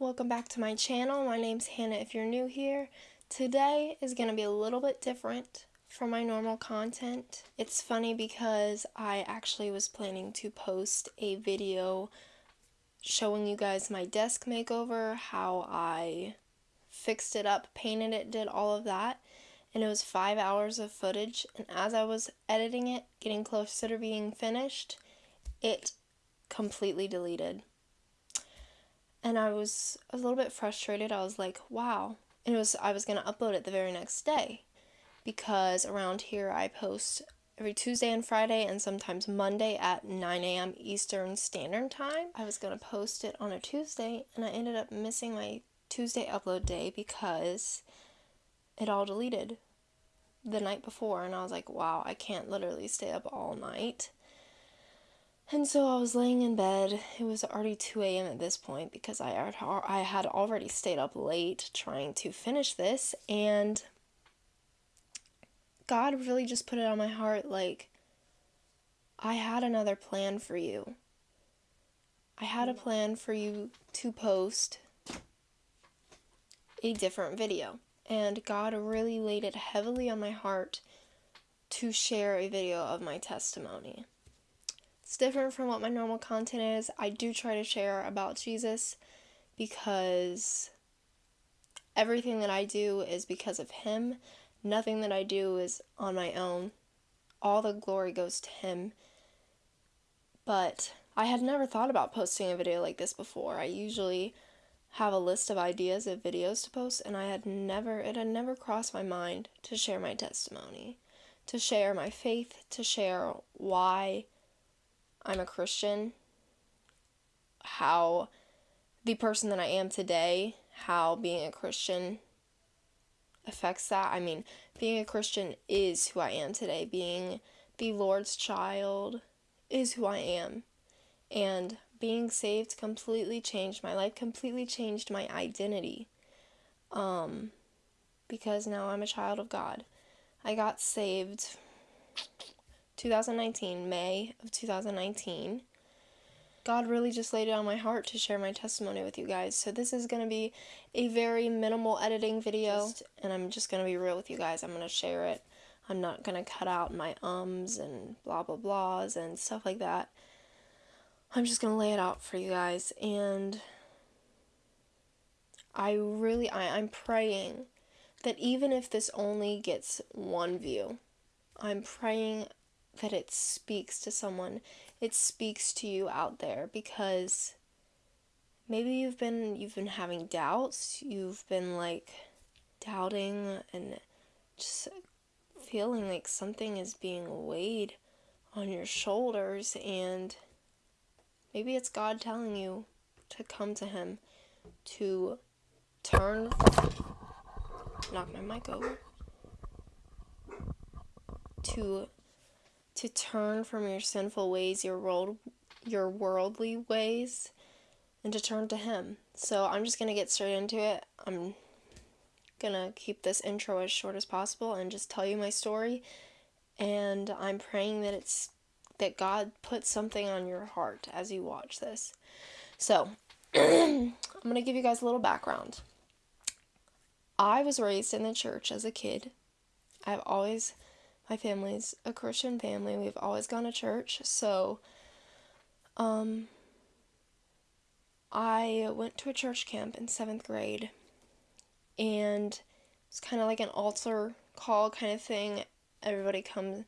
welcome back to my channel. My name's Hannah if you're new here. Today is going to be a little bit different from my normal content. It's funny because I actually was planning to post a video showing you guys my desk makeover, how I fixed it up, painted it, did all of that. And it was five hours of footage. And as I was editing it, getting closer to being finished, it completely deleted and I was a little bit frustrated. I was like, wow. And it was I was gonna upload it the very next day because around here I post every Tuesday and Friday and sometimes Monday at 9 a.m. Eastern Standard Time. I was gonna post it on a Tuesday and I ended up missing my Tuesday upload day because it all deleted the night before and I was like, wow, I can't literally stay up all night and so I was laying in bed. It was already 2 a.m. at this point because I had, I had already stayed up late trying to finish this. And God really just put it on my heart like, I had another plan for you. I had a mm. plan for you to post a different video. And God really laid it heavily on my heart to share a video of my testimony. It's different from what my normal content is. I do try to share about Jesus because everything that I do is because of Him. Nothing that I do is on my own. All the glory goes to Him. But I had never thought about posting a video like this before. I usually have a list of ideas of videos to post, and I had never, it had never crossed my mind to share my testimony, to share my faith, to share why I'm a Christian, how the person that I am today, how being a Christian affects that. I mean, being a Christian is who I am today. Being the Lord's child is who I am. And being saved completely changed my life, completely changed my identity. Um, because now I'm a child of God. I got saved 2019, May of 2019. God really just laid it on my heart to share my testimony with you guys. So this is going to be a very minimal editing video and I'm just going to be real with you guys. I'm going to share it. I'm not going to cut out my ums and blah blah blahs and stuff like that. I'm just going to lay it out for you guys and I really I, I'm praying that even if this only gets one view, I'm praying that it speaks to someone. It speaks to you out there because maybe you've been you've been having doubts, you've been like doubting and just feeling like something is being weighed on your shoulders and maybe it's God telling you to come to him to turn knock my mic over to to turn from your sinful ways, your world, your worldly ways, and to turn to Him. So I'm just gonna get straight into it. I'm gonna keep this intro as short as possible and just tell you my story. And I'm praying that it's that God puts something on your heart as you watch this. So I'm gonna give you guys a little background. I was raised in the church as a kid. I've always my family's a Christian family. We've always gone to church. So, um, I went to a church camp in seventh grade, and it's kind of like an altar call kind of thing. Everybody comes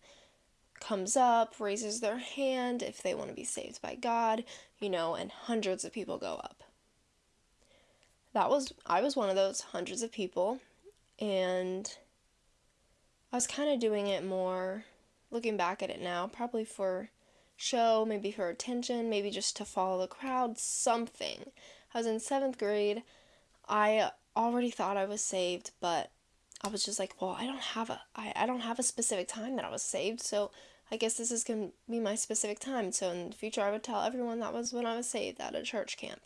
comes up, raises their hand if they want to be saved by God, you know, and hundreds of people go up. That was I was one of those hundreds of people, and I was kind of doing it more, looking back at it now, probably for show, maybe for attention, maybe just to follow the crowd, something. I was in seventh grade. I already thought I was saved, but I was just like, well, I don't have a, I, I don't have a specific time that I was saved, so I guess this is going to be my specific time. So in the future, I would tell everyone that was when I was saved at a church camp.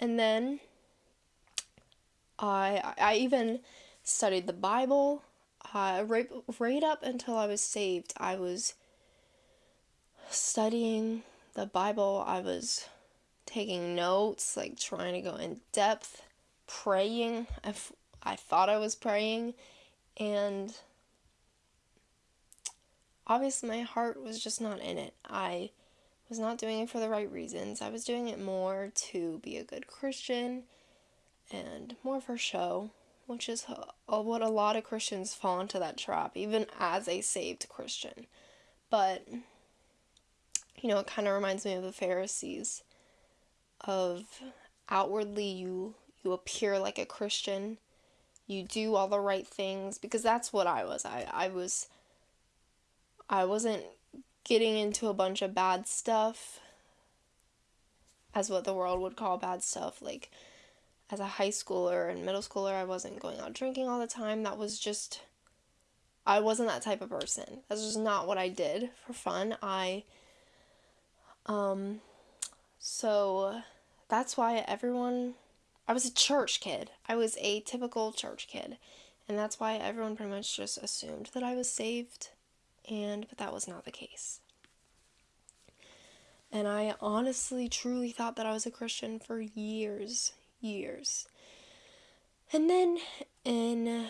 And then I, I even studied the Bible uh, right, right up until I was saved, I was studying the Bible. I was taking notes, like trying to go in depth, praying. I, f- I thought I was praying, and obviously my heart was just not in it. I was not doing it for the right reasons. I was doing it more to be a good Christian and more for show, which is uh, what a lot of Christians fall into that trap, even as a saved Christian. But, you know, it kind of reminds me of the Pharisees, of outwardly you you appear like a Christian, you do all the right things because that's what I was. I I was I wasn't getting into a bunch of bad stuff as what the world would call bad stuff like as a high schooler and middle schooler I wasn't going out drinking all the time. That was just I wasn't that type of person. That's just not what I did for fun. I um so that's why everyone I was a church kid. I was a typical church kid. And that's why everyone pretty much just assumed that I was saved. And but that was not the case. And I honestly, truly thought that I was a Christian for years, years. And then in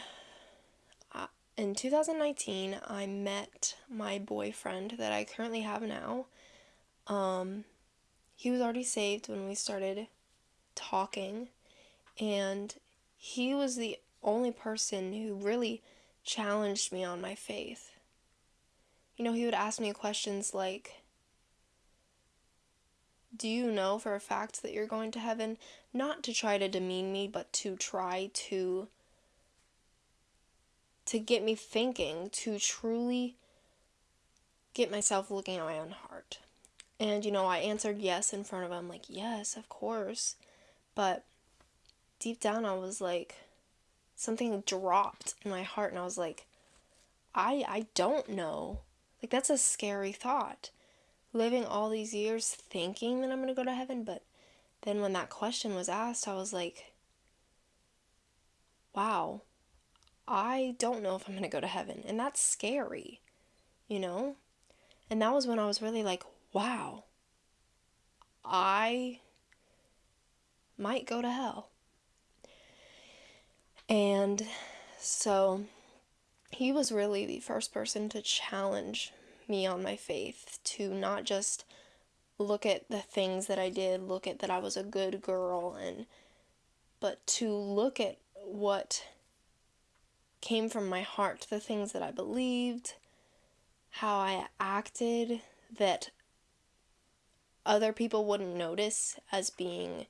uh, in 2019, I met my boyfriend that I currently have now. Um, he was already saved when we started talking, and he was the only person who really challenged me on my faith you know, he would ask me questions like, Do you know for a fact that you're going to heaven? Not to try to demean me, but to try to to get me thinking, to truly get myself looking at my own heart. And you know, I answered yes in front of him like, "Yes, of course." But deep down I was like something dropped in my heart and I was like, I I don't know. Like, that's a scary thought. Living all these years thinking that I'm going to go to heaven, but then when that question was asked, I was like, wow, I don't know if I'm going to go to heaven. And that's scary, you know? And that was when I was really like, wow, I might go to hell. And so he was really the first person to challenge me on my faith, to not just look at the things that I did, look at that I was a good girl and but to look at what came from my heart, the things that I believed, how I acted that other people wouldn't notice as being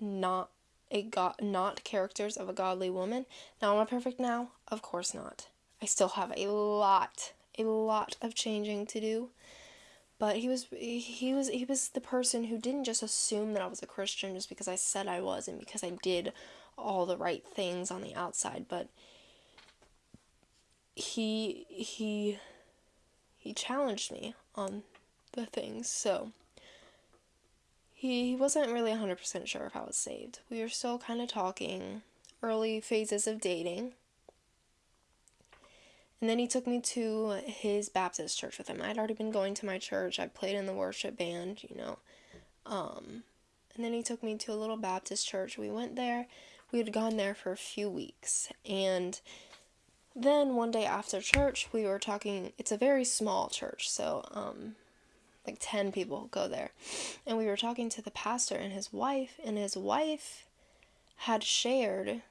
not a god not characters of a godly woman. Now am I perfect now? Of course not. I still have a lot, a lot of changing to do. But he was he was he was the person who didn't just assume that I was a Christian just because I said I was and because I did all the right things on the outside, but he he he challenged me on the things. So he, he wasn't really 100% sure if I was saved. We were still kind of talking, early phases of dating. And then he took me to his Baptist church with him. I'd already been going to my church. I played in the worship band, you know. Um, and then he took me to a little Baptist church. We went there. We had gone there for a few weeks. And then one day after church, we were talking. It's a very small church, so um, like 10 people go there. And we were talking to the pastor and his wife, and his wife had shared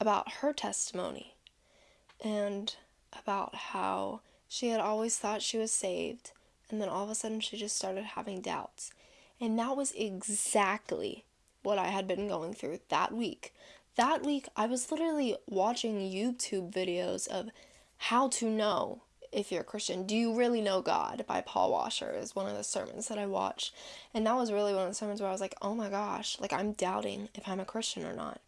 about her testimony and about how she had always thought she was saved, and then all of a sudden she just started having doubts. And that was exactly what I had been going through that week. That week, I was literally watching YouTube videos of how to know if you're a Christian. Do you really know God by Paul Washer is one of the sermons that I watched. And that was really one of the sermons where I was like, oh my gosh, like I'm doubting if I'm a Christian or not.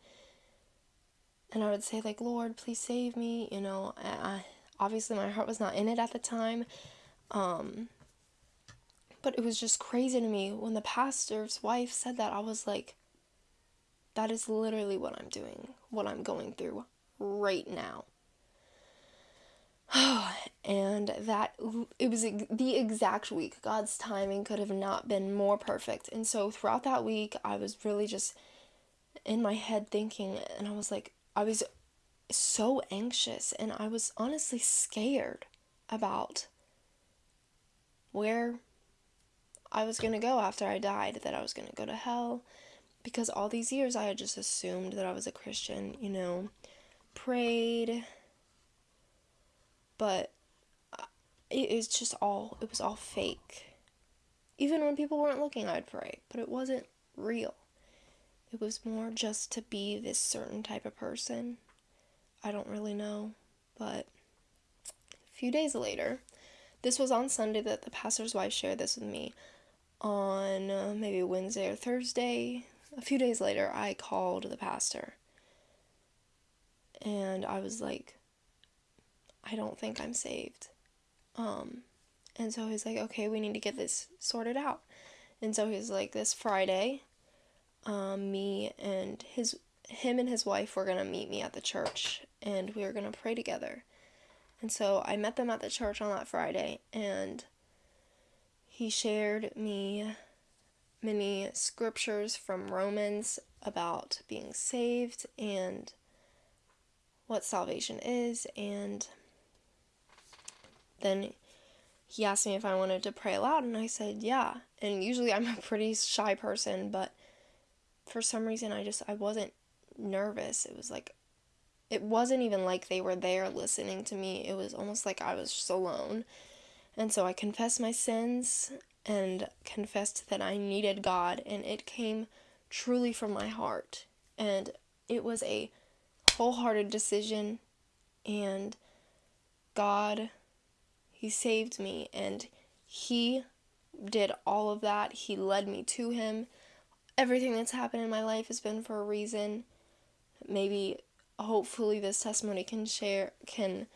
And I would say, like, Lord, please save me. You know, I, obviously my heart was not in it at the time. Um, but it was just crazy to me when the pastor's wife said that. I was like, that is literally what I'm doing, what I'm going through right now. and that it was the exact week. God's timing could have not been more perfect. And so throughout that week, I was really just in my head thinking, and I was like, I was so anxious, and I was honestly scared about where I was going to go after I died, that I was going to go to hell. Because all these years I had just assumed that I was a Christian, you know, prayed, but uh, it is just all, it was all fake. Even when people weren't looking, I'd pray, but it wasn't real. It was more just to be this certain type of person. I don't really know, but a few days later, this was on Sunday that the pastor's wife shared this with me. On uh, maybe Wednesday or Thursday, a few days later, I called the pastor. And I was like, I don't think I'm saved. Um, and so he's like, okay, we need to get this sorted out. And so he's like, this Friday, um, me and his, him and his wife were gonna meet me at the church, and we were gonna pray together. And so I met them at the church on that Friday, and he shared me many scriptures from Romans about being saved and what salvation is, and then he asked me if I wanted to pray aloud, and I said, yeah. And usually I'm a pretty shy person, but for some reason I just, I wasn't nervous. It was like, it wasn't even like they were there listening to me. It was almost like I was just alone. And so I confessed my sins and confessed that I needed God, and it came truly from my heart. And it was a wholehearted decision, and God he saved me and He did all of that. He led me to Him. Everything that's happened in my life has been for a reason. Maybe, hopefully, this testimony can share, can,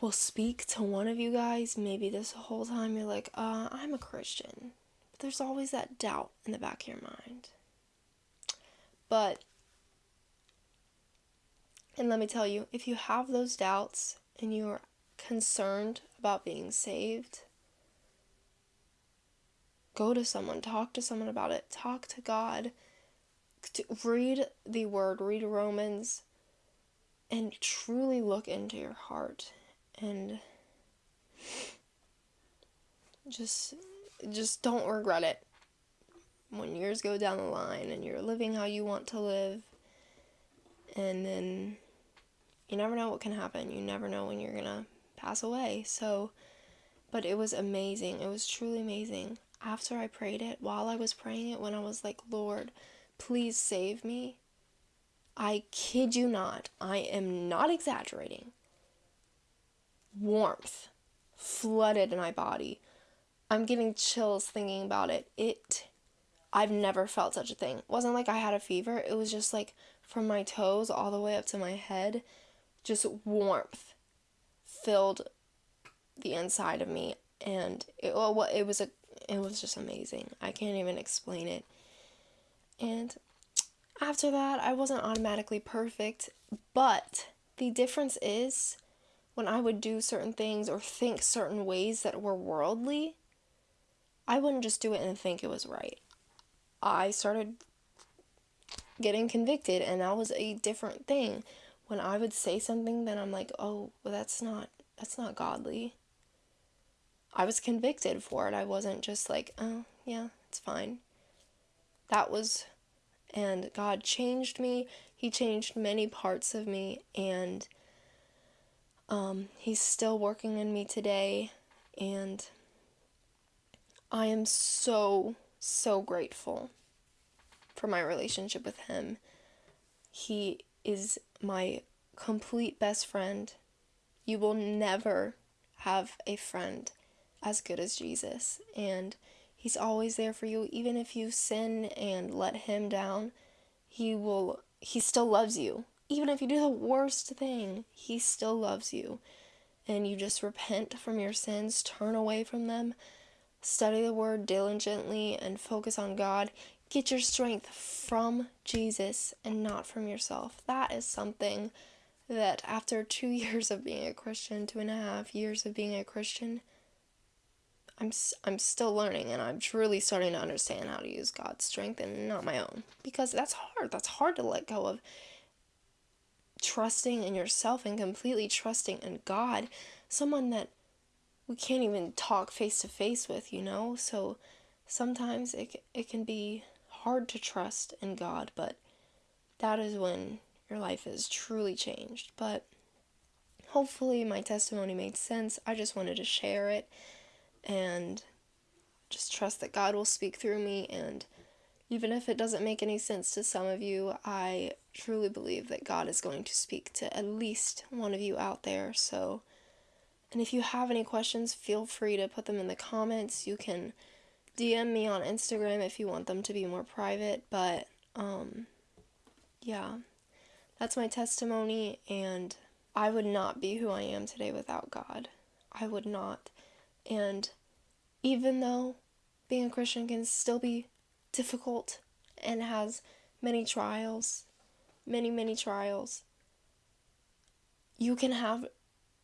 will speak to one of you guys. Maybe this whole time you're like, uh, I'm a Christian. But there's always that doubt in the back of your mind. But, and let me tell you, if you have those doubts and you are concerned about being saved, go to someone, talk to someone about it, talk to God, read the word, read Romans, and truly look into your heart and just just don't regret it when years go down the line and you're living how you want to live and then you never know what can happen you never know when you're gonna pass away. So, but it was amazing. It was truly amazing. After I prayed it, while I was praying it, when I was like, Lord, please save me, I kid you not, I am not exaggerating. Warmth flooded my body. I'm getting chills thinking about it. It, I've never felt such a thing. It wasn't like I had a fever, it was just like from my toes all the way up to my head, just warmth filled the inside of me and it well it was a it was just amazing. I can't even explain it. And after that, I wasn't automatically perfect, but the difference is when I would do certain things or think certain ways that were worldly, I wouldn't just do it and think it was right. I started getting convicted, and that was a different thing when I would say something, then I'm like, oh, well, that's not that's not godly. I was convicted for it. I wasn't just like, oh, yeah, it's fine. That was, and God changed me. He changed many parts of me, and um, He's still working in me today. And I am so, so grateful for my relationship with Him. He is my complete best friend. You will never have a friend as good as Jesus. And He's always there for you. Even if you sin and let Him down, He will, He still loves you. Even if you do the worst thing, He still loves you. And you just repent from your sins, turn away from them, study the Word diligently, and focus on God. Get your strength from Jesus and not from yourself. That is something that after two years of being a Christian, two and a half years of being a Christian, I'm I'm still learning and I'm truly starting to understand how to use God's strength and not my own because that's hard. That's hard to let go of trusting in yourself and completely trusting in God, someone that we can't even talk face to face with, you know? So sometimes it it can be hard to trust in God, but that is when your life is truly changed. But hopefully my testimony made sense. I just wanted to share it and just trust that God will speak through me. And even if it doesn't make any sense to some of you, I truly believe that God is going to speak to at least one of you out there. So, and if you have any questions, feel free to put them in the comments. You can DM me on Instagram if you want them to be more private. But, um, yeah, that's my testimony. And I would not be who I am today without God. I would not. And even though being a Christian can still be difficult and has many trials, many, many trials, you can have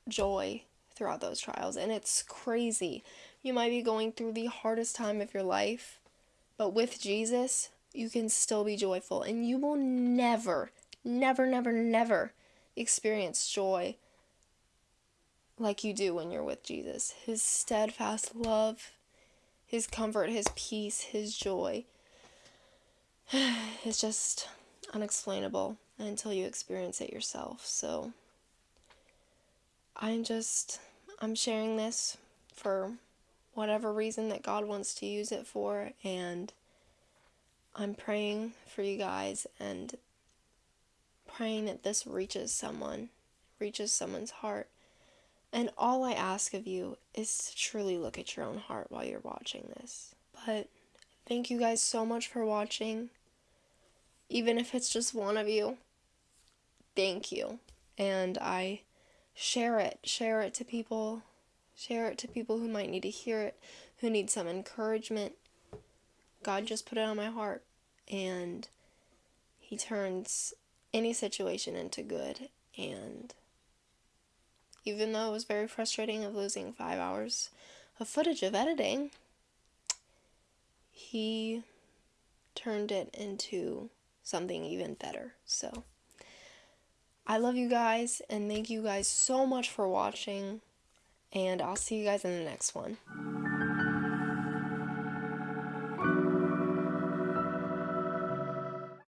joy throughout those trials. And it's crazy. You might be going through the hardest time of your life, but with Jesus, you can still be joyful. And you will never, never, never, never experience joy like you do when you're with Jesus. His steadfast love, His comfort, His peace, His joy. It's just unexplainable until you experience it yourself. So I'm just, I'm sharing this for whatever reason that God wants to use it for. And I'm praying for you guys and praying that this reaches someone, reaches someone's heart and all I ask of you is to truly look at your own heart while you're watching this. But thank you guys so much for watching. Even if it's just one of you, thank you. And I share it, share it to people, share it to people who might need to hear it, who need some encouragement. God just put it on my heart, and He turns any situation into good. And even though it was very frustrating of losing five hours of footage of editing, he turned it into something even better. So, I love you guys and thank you guys so much for watching, and I'll see you guys in the next one.